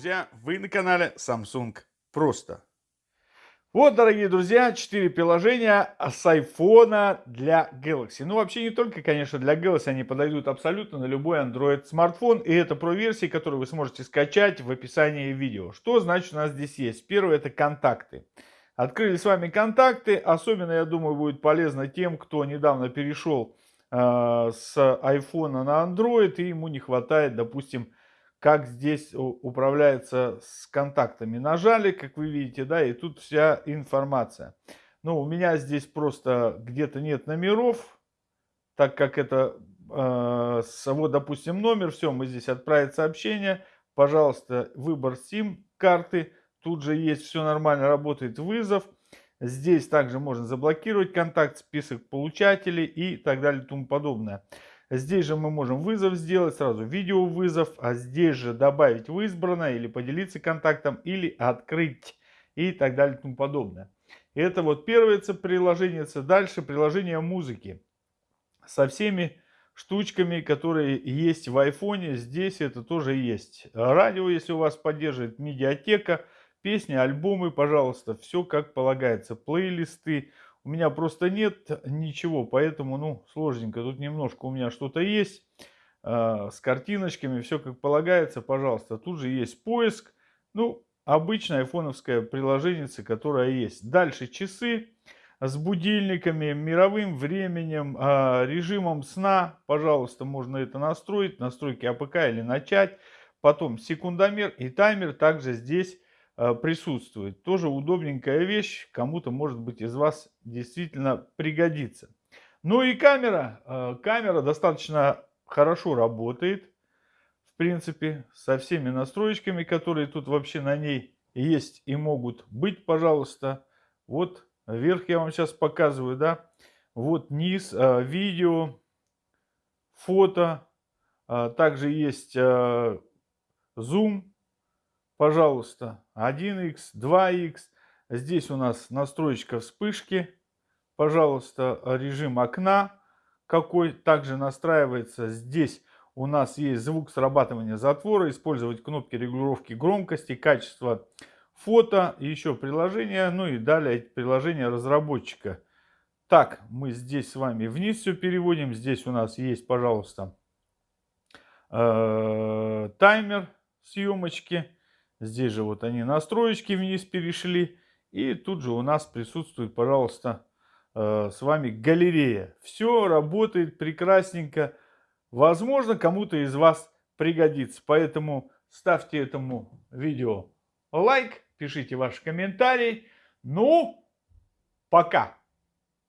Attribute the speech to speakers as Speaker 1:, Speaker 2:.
Speaker 1: друзья! Вы на канале Samsung Просто. Вот, дорогие друзья, 4 приложения с iPhone для Galaxy. Ну, вообще не только, конечно, для Galaxy, они подойдут абсолютно на любой Android смартфон. И это про версии, которые вы сможете скачать в описании видео. Что значит у нас здесь есть? Первое это контакты. Открыли с вами контакты. Особенно, я думаю, будет полезно тем, кто недавно перешел э, с iPhone на Android и ему не хватает, допустим, как здесь управляется с контактами. Нажали, как вы видите, да, и тут вся информация. Ну, у меня здесь просто где-то нет номеров, так как это, э, вот, допустим, номер, все, мы здесь отправить сообщение, пожалуйста, выбор SIM-карты, тут же есть, все нормально, работает вызов. Здесь также можно заблокировать контакт, список получателей и так далее и тому подобное. Здесь же мы можем вызов сделать, сразу видео вызов, а здесь же добавить в избранное или поделиться контактом, или открыть и так далее и тому подобное. Это вот первое приложение. Дальше приложение музыки со всеми штучками, которые есть в айфоне. Здесь это тоже есть. Радио, если у вас поддерживает, медиатека, песни, альбомы, пожалуйста, все как полагается. Плейлисты, у меня просто нет ничего, поэтому, ну, сложненько. Тут немножко у меня что-то есть э, с картиночками, все как полагается, пожалуйста. Тут же есть поиск, ну, обычное айфоновское приложение, которое есть. Дальше часы с будильниками, мировым временем, э, режимом сна. Пожалуйста, можно это настроить, настройки АПК или начать. Потом секундомер и таймер также здесь присутствует. Тоже удобненькая вещь, кому-то, может быть, из вас действительно пригодится. Ну и камера. Э, камера достаточно хорошо работает, в принципе, со всеми настроечками, которые тут вообще на ней есть и могут быть, пожалуйста. Вот вверх я вам сейчас показываю, да. Вот низ, э, видео, фото. Также есть зум, пожалуйста, 1х, 2х. Здесь у нас настроечка вспышки. Пожалуйста, режим окна какой также настраивается. Здесь у нас есть звук срабатывания затвора. Использовать кнопки регулировки громкости, качества фото. Еще приложение. Ну и далее приложение разработчика. Так, мы здесь с вами вниз все переводим. Здесь у нас есть, пожалуйста, э, таймер съемочки. Здесь же вот они настроечки вниз перешли. И тут же у нас присутствует, пожалуйста, э, с вами галерея. Все работает прекрасненько. Возможно, кому-то из вас пригодится. Поэтому ставьте этому видео лайк, пишите ваши комментарии. Ну, пока!